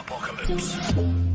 Apocalypse.